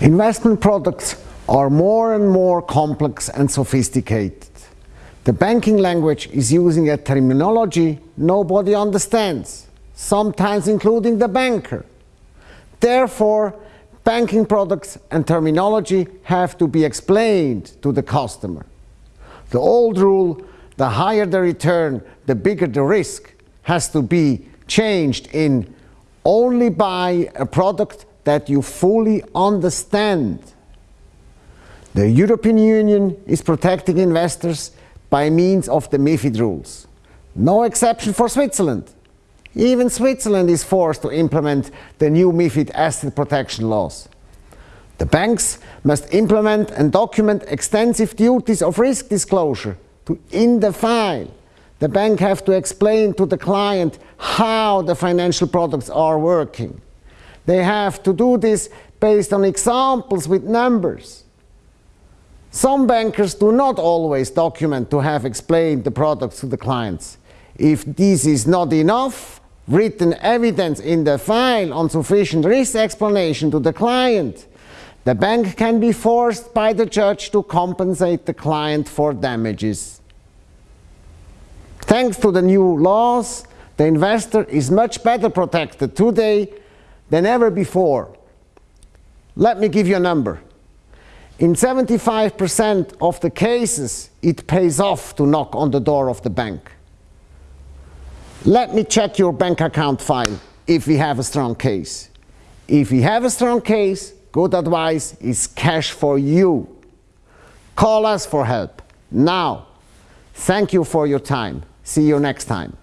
Investment products are more and more complex and sophisticated. The banking language is using a terminology nobody understands, sometimes including the banker. Therefore, banking products and terminology have to be explained to the customer. The old rule, the higher the return, the bigger the risk, has to be changed in only buy a product that you fully understand. The European Union is protecting investors by means of the MIFID rules. No exception for Switzerland. Even Switzerland is forced to implement the new MIFID asset protection laws. The banks must implement and document extensive duties of risk disclosure to in the file. The bank have to explain to the client how the financial products are working. They have to do this based on examples with numbers. Some bankers do not always document to have explained the products to the clients. If this is not enough, written evidence in the file on sufficient risk explanation to the client, the bank can be forced by the judge to compensate the client for damages. Thanks to the new laws, the investor is much better protected today than ever before. Let me give you a number. In 75% of the cases, it pays off to knock on the door of the bank. Let me check your bank account file if we have a strong case. If we have a strong case, good advice is cash for you. Call us for help. Now, thank you for your time. See you next time.